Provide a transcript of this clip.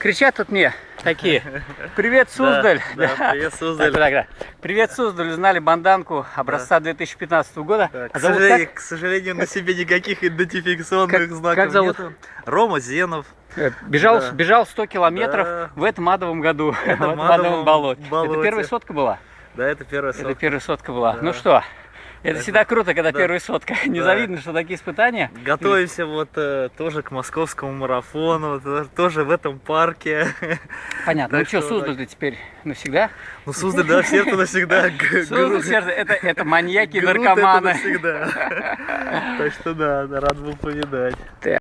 Кричат тут мне такие. Привет, Суздаль. Да, да, привет, Суздаль. Так, так, так. Привет, Суздаль. Узнали банданку образца 2015 года. Да, К, А зовут сожалению, к сожалению, на себе никаких идентификационных Как- знаков как зовут? нету. Рома Зенов. Э, Бежал, Да. бежал 100 километров в этом адовом году. В этом адовом болоте. болоте. Это первая сотка была? Да, это первая Это сотка. первая сотка была. Ну что, это, всегда круто, когда да. первая сотка. Незавидно, что такие испытания. Готовимся вот э, тоже к московскому марафону, то- тоже в этом парке. Понятно. Так ну что, что Суздаль ты теперь навсегда? Ну, Суздаль, да, сердце навсегда. Суздаль, сердце, это, это маньяки, это наркоманы. навсегда. Так что да, рад был повидать.